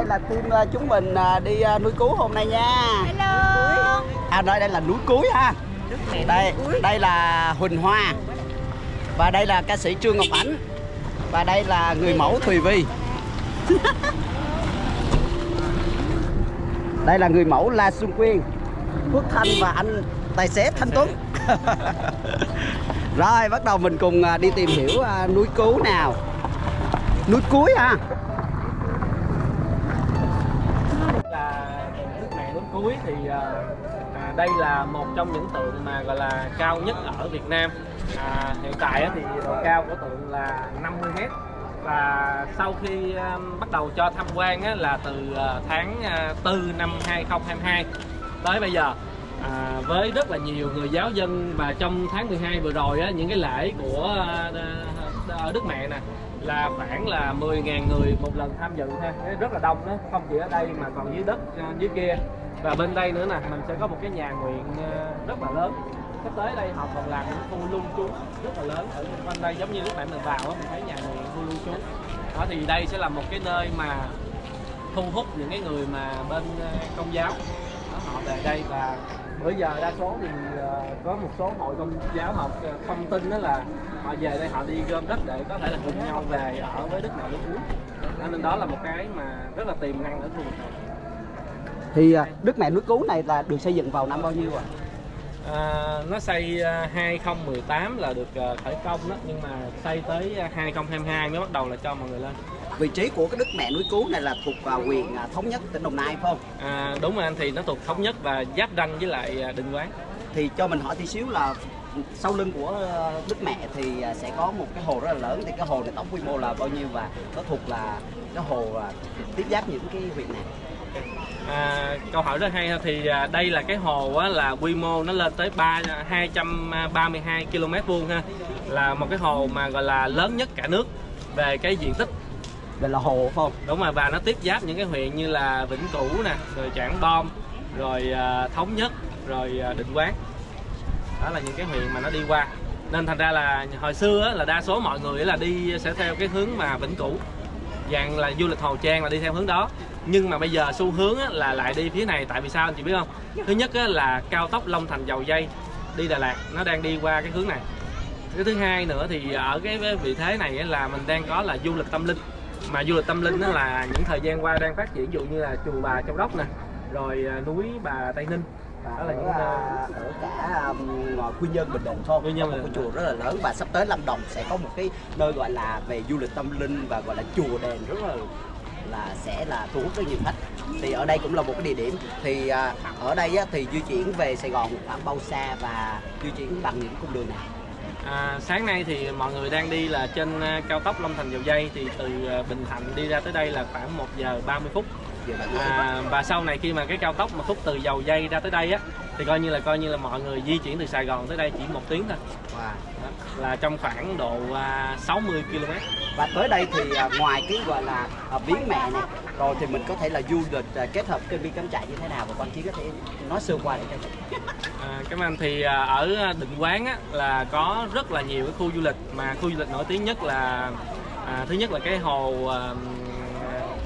đây là team à, chúng mình à, đi à, núi cứu hôm nay nha. Hello. à đây đây là núi cuối ha. Đây đây là Huỳnh Hoa. Và đây là ca sĩ Trương Ngọc Ánh. Và đây là người mẫu Thùy Vi đây là người mẫu La Xuân Quyên. Phước Thanh và anh tài xế Thanh Tuấn. Rồi bắt đầu mình cùng đi tìm hiểu núi cứu nào. Núi cuối ha núi thì à, à, đây là một trong những tượng mà gọi là cao nhất ở Việt Nam. À, hiện tại thì độ cao của tượng là 50 m và sau khi à, bắt đầu cho tham quan á, là từ à, tháng à, 4 năm 2022 tới bây giờ. À, với rất là nhiều người giáo dân và trong tháng 12 vừa rồi á, những cái lễ của à, Đức Mẹ nè là khoảng là 10.000 người một lần tham dự ha. Rất là đông đó không chỉ ở đây mà còn dưới đất à, dưới kia và bên đây nữa nè mình sẽ có một cái nhà nguyện ờ, rất là lớn. Sắp tới đây họ còn làm những khu lưu trú rất là lớn ở quanh đây giống như lúc nãy mình vào á mình thấy nhà nguyện khu lưu trú. Đó thì đây sẽ là một cái nơi mà thu hút những cái người mà bên ờ, công giáo. Đó, họ về đây và bữa giờ đa số thì ờ, có một số hội công giáo học thông tin đó là họ về đây họ đi gom đất để có thể là cùng nhau về ở với đức mẹ nước. Uống nên đó là một cái mà rất là tiềm năng ở khu vực này thì à, Đức Mẹ núi cứu này là được xây dựng vào năm bao nhiêu ạ? à, nó xây à, 2018 là được à, khởi công đó nhưng mà xây tới à, 2022 mới bắt đầu là cho mọi người lên Vị trí của cái Đức Mẹ núi cứu này là thuộc vào quyền à, thống nhất tỉnh Đồng Nai phải không? à, đúng rồi anh thì nó thuộc thống nhất và giáp ranh với lại à, định quán Thì cho mình hỏi tí xíu là sau lưng của Đức Mẹ thì à, sẽ có một cái hồ rất là lớn thì cái hồ này tổng quy mô là bao nhiêu và nó thuộc là cái hồ à, tiếp giáp những cái huyện này À, câu hỏi rất hay ha. thì à, đây là cái hồ á, là quy mô nó lên tới 3 232 km vuông ha. Là một cái hồ mà gọi là lớn nhất cả nước về cái diện tích. Đây là hồ phải không? đúng rồi và nó tiếp giáp những cái huyện như là Vĩnh Cửu nè rồi Trảng Bom rồi à, Thống Nhất rồi à, Định Quán. Đó là những cái huyện mà nó đi qua. Nên thành ra là hồi xưa á, là đa số mọi người là đi sẽ theo cái hướng mà Vĩnh Cửu dạng là du lịch Hồ Trang là đi theo hướng đó. Nhưng mà bây giờ xu hướng á, là lại đi phía này tại vì sao anh chị biết không? Thứ nhất á, là cao tốc Long Thành Dầu Dây đi Đà Lạt nó đang đi qua cái hướng này. Cái thứ hai nữa thì ở cái vị thế này á, là mình đang có là du lịch tâm linh. Mà du lịch tâm linh đó là những thời gian qua đang phát triển ví dụ như là chùa bà Châu Đốc nè rồi à, núi bà Tây Ninh đó là những ở, à, ở cả um, Quy Nhơn Bình Định không? Quy Nhơn một cái chùa rất là lớn và sắp tới Lâm Đồng sẽ có một cái nơi gọi là về du lịch tâm linh và gọi là chùa đền rất là là sẽ là thu hút rất nhiều khách. Thì ở đây cũng là một cái địa điểm. Thì à, ở đây á, thì di chuyển về Sài Gòn khoảng bao xa và di chuyển bằng những cung đường nào? À, sáng nay thì mọi người đang đi là trên à, cao tốc Long Thành Dầu Dây. Thì từ Bình Thạnh đi ra tới đây là khoảng 1 giờ 30 phút à, và sau này khi mà cái cao tốc mà khúc từ Dầu Dây ra tới đây á thì coi như là coi như là mọi người di chuyển từ Sài Gòn tới đây chỉ một tiếng thôi. Wow. Đó, là trong khoảng độ à, 60 km và tới đây thì à, ngoài cái gọi là à, viếng mẹ này rồi thì mình có thể là du lịch à, kết hợp kênh viên cắm trại như thế nào và quan chí có thể nói sơ qua để cho mình. À, cảm ơn. Thì à, ở Định Quán á, là có rất là nhiều cái khu du lịch mà khu du lịch nổi tiếng nhất là à, thứ nhất là cái hồ à,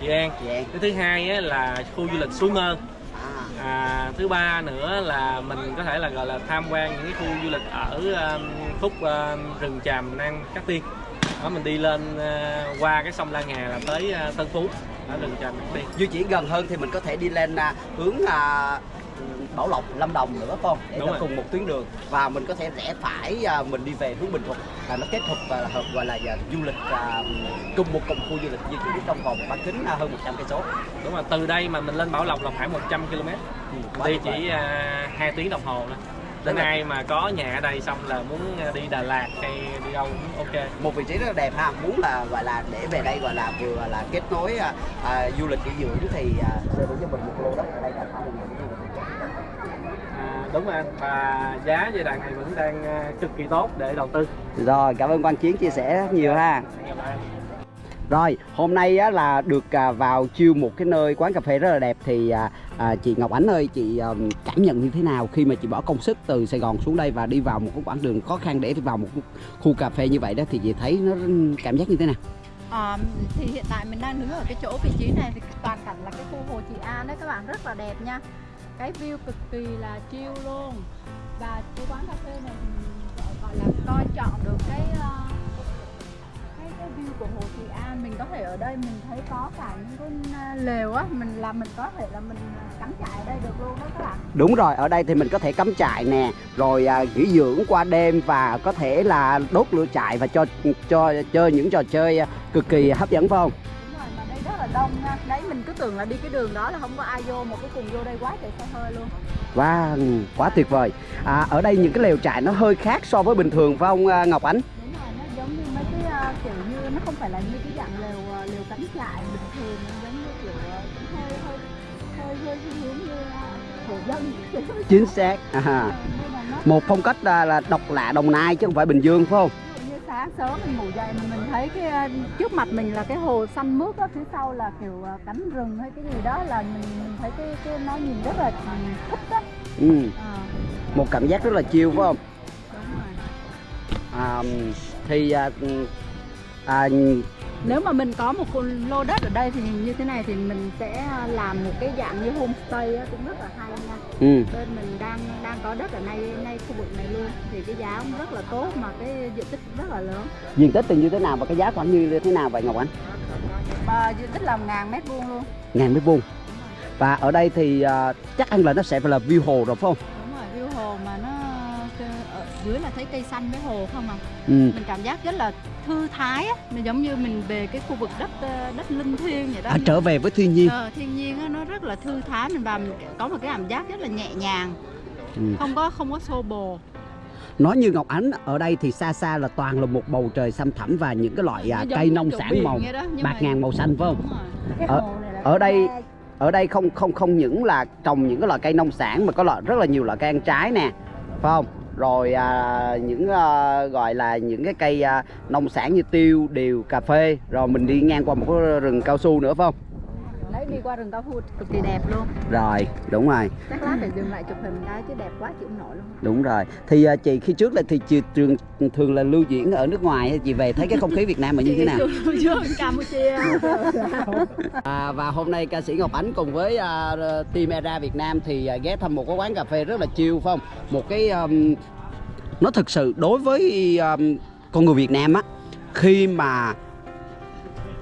Chị An. Chị An. Cái thứ hai á, là khu du lịch Suối Mơ à, à, thứ ba nữa là mình có thể là gọi là tham quan những cái khu du lịch ở um, khúc um, rừng tràm Nam Cát Tiên. Đó mình đi lên uh, qua cái sông La Ngà là tới uh, Tân Phú ở rừng tràm Cát Tiên di chuyển gần hơn thì mình có thể đi lên à, hướng à, Bảo Lộc, Lâm Đồng nữa không? Để Đúng nó rồi. cùng một tuyến đường. Và mình có thể rẽ phải à, mình đi về hướng Bình Thuận. Là nó kết hợp và hợp gọi là à, du lịch à, cùng một cùng khu du lịch di chuyển trong vòng bán kính à, hơn 100 cây số. đúng rồi từ đây mà mình lên Bảo Lộc là khoảng 100 km. Ừ, đi chỉ uh, 2 tiếng đồng hồ thôi. Đến ai mà có nhà ở đây xong là muốn đi Đà Lạt hay đi đâu cũng ok. Một vị trí rất là đẹp ha. Muốn là gọi là để về đây gọi là vừa là kết nối à, à, du lịch nghỉ dưỡng thì à, hữu cho mình một lô đất ở đây là khoảng à, đúng rồi anh và giá giai đoạn này vẫn đang uh, cực kỳ tốt để đầu tư rồi cảm ơn quan chiến chia sẻ rất nhiều ha. Rồi, hôm nay á, là được à, vào chiêu một cái nơi quán cà phê rất là đẹp thì à, à, chị Ngọc Ánh ơi, chị à, cảm nhận như thế nào khi mà chị bỏ công sức từ Sài Gòn xuống đây và đi vào một cái quãng đường khó khăn để vào một khu cà phê như vậy đó thì chị thấy nó cảm giác như thế nào? Ờ, thì hiện tại mình đang đứng ở cái chỗ vị trí này thì toàn cảnh là cái khu Hồ Trị An đấy các bạn rất là đẹp nha cái view cực kỳ là chill luôn. Và cái quán cà phê này gọi- là coi chọn được cái ờ, cái cái view của Hồ Trị An mình có thể ở đây mình thấy có cả những cái ờ, lều á mình là mình có thể là mình ờ, cắm trại ở đây được luôn đó các bạn. Đúng rồi, ở đây thì mình có thể cắm trại nè, rồi à, nghỉ dưỡng qua đêm và có thể là đốt lửa trại và cho cho chơi những trò chơi cực kỳ hấp dẫn phải không? Đông nha đấy mình cứ tưởng là đi cái đường đó là không có ai vô một cái cùng vô đây quá trời xe hơi luôn Wow, quá tuyệt vời. À, ở đây những cái lều trại nó hơi khác so với bình thường phải không à, Ngọc Ánh? đúng rồi nó giống như mấy cái ờ, kiểu như nó không phải là như cái dạng lều ờ, lều cắm trại bình thường giống như kiểu cũng hơi hơi hơi hơi hướng như uh, thổ dân Chính xác. À, là một phong cách à, là độc lạ Đồng Nai chứ không phải Bình Dương phải không? Sáng sớm mình ngủ dậy mà mình thấy cái ờ, trước mặt mình là cái hồ xanh mướt á phía sau là kiểu ờ, cánh rừng hay cái gì đó là mình, mình thấy cái cái nó nhìn rất là ừ, thích á. Ừ, Ờ, một cảm giác rất là chill phải không? đúng rồi. À, thì à, à, nếu mà mình có một lô đất ở đây thì như thế này thì mình sẽ làm một cái dạng như homestay á, cũng rất là hay nha ừ, bên mình đang đang có đất ở ngay ngay khu vực này luôn thì cái giá cũng rất là tốt mà cái diện tích rất là lớn diện tích thì như thế nào và cái giá khoảng như thế nào vậy Ngọc Ánh? và diện tích là ngàn mét vuông luôn Ngàn mét vuông. Và ở đây thì à, chắc ăn là nó sẽ phải là view hồ rồi phải không? đúng rồi view hồ mà nó ở dưới là thấy cây xanh với hồ không à Ừ. mình cảm giác rất là thư thái á mình giống như mình về cái khu vực đất ờ, đất linh thiêng vậy đó À, trở về với thiên nhiên. Ờ, thiên nhiên á, nó rất là thư thái mình vào mình có một cái cảm giác rất là nhẹ nhàng Ừ. không có không có xô bồ Nói như Ngọc Ánh ở đây thì xa xa là toàn là một bầu trời xanh thẳm và những cái loại à, cây nông sản màu đó, bạc mà- ngàn màu xanh phải không? Ở- ở đây- Ở đây không không không những là trồng những cái loại cây nông sản mà có loại rất là nhiều loại cây ăn trái nè, phải không? Rồi à, những à, gọi là những cái cây à, nông sản như tiêu, điều, cà phê, rồi mình đi ngang qua một cái rừng cao su nữa phải không? Đấy đi qua rừng cao su cực kỳ đẹp luôn Rồi, đúng rồi. Chắc lát phải dừng lại chụp hình cái chứ đẹp quá chịu nổi luôn Đúng rồi. Thì à, chị khi trước là thì chị thường thường là lưu diễn ở nước ngoài chị về thấy cái không khí Việt Nam là như thế nào? Campuchia À, và hôm nay ca sĩ Ngọc Ánh cùng với à, team Era Việt Nam thì à, ghé thăm một cái quán cà phê rất là chill phải không? Một cái um, nó thực sự đối với um, con người Việt Nam á khi mà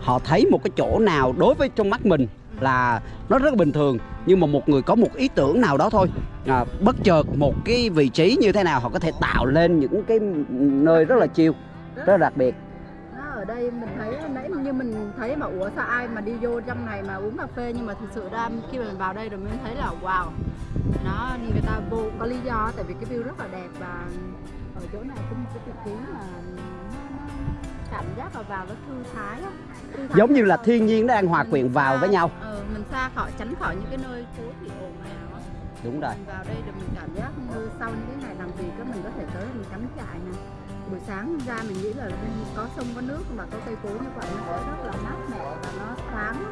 họ thấy một cái chỗ nào đối với trong mắt mình là nó rất là bình thường nhưng mà một người có một ý tưởng nào đó thôi. À, bất chợt một cái vị trí như thế nào họ có thể tạo lên những cái nơi rất là chill rất là đặc biệt. Ở đây mình thấy nãy như mình thấy mà ủa sao ai mà đi vô trong này mà uống cà phê nhưng mà thực sự ra khi mà mình vào đây rồi mình thấy là wow nó người ta vô có lý do tại vì cái view rất là đẹp và ở chỗ này có một cái vị trí mà cảm giác là vào nó thư thái thư thái giống như là thiên nhiên nó đang hòa Mình quyện vào xa- với nhau. Ừ, mình xa khỏi tránh khỏi những cái nơi phố thị ồn ào đúng rồi. Mình vào đây để mình cảm giác như sau những cái ngày làm việc á mình có thể tới mình cắm trại nè. Buổi sáng ra mình nghĩ là có sông có nước mà có cây cối như vậy nó sẽ rất là mát mẻ và nó thoáng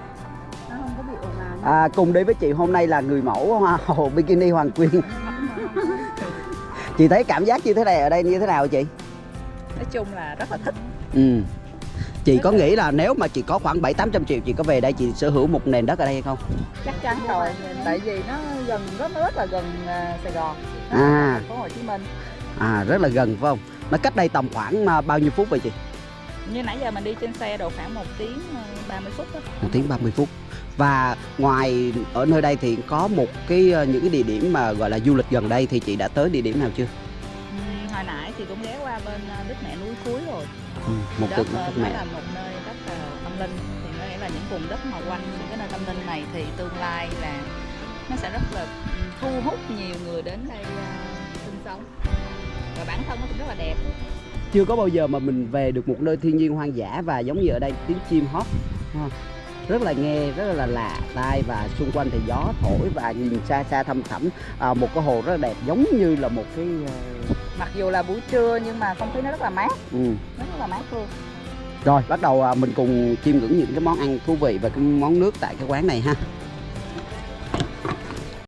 nó không có bị ồn ào À, cùng đi với chị hôm nay là người mẫu hoa hồ bikini Hoàng Quyên. chị thấy cảm giác như thế này ở đây như thế nào chị? nói chung là rất là thích. Ừ. Chị có nghĩ là nếu mà chị có khoảng 7 800 triệu chị có về đây chị sở hữu một nền đất ở đây hay không? chắc chắn rồi tại vì nó gần rất rất là gần à, Sài Gòn À. phố Hồ Chí Minh À rất là gần phải không? Nó cách đây tầm khoảng à, bao nhiêu phút vậy chị? như nãy giờ mình đi trên xe độ khoảng 1 tiếng à, 30 phút đó Một tiếng 30 phút. Và ngoài ở nơi đây thì có một cái à, những cái địa điểm mà gọi là du lịch gần đây thì chị đã tới địa điểm nào chưa? Ừm, hồi nãy thì cũng ghé qua bên à, Mẹ núi Cuối rồi. Ừ, một đất ờ, đất mẹ. là một nơi rất là tâm linh. Thì có nghĩa là những vùng đất mà quanh những cái nơi tâm linh này thì tương lai là nó sẽ rất là thu hút nhiều người đến đây à, sinh sống. Và bản thân nó cũng rất là đẹp. Chưa có bao giờ mà mình về được một nơi thiên nhiên hoang dã và giống như ở đây tiếng chim hót rất là nghe rất là lạ tai và xung quanh thì gió thổi và nhìn xa xa thăm thẳm. À, một cái hồ rất là đẹp giống như là một cái ờ, mặc dù là buổi trưa nhưng mà không khí nó rất là mát. Ừ. nó rất là mát luôn. Rồi bắt đầu à, mình cùng chiêm ngưỡng những cái món ăn thú vị và cái món nước tại cái quán này ha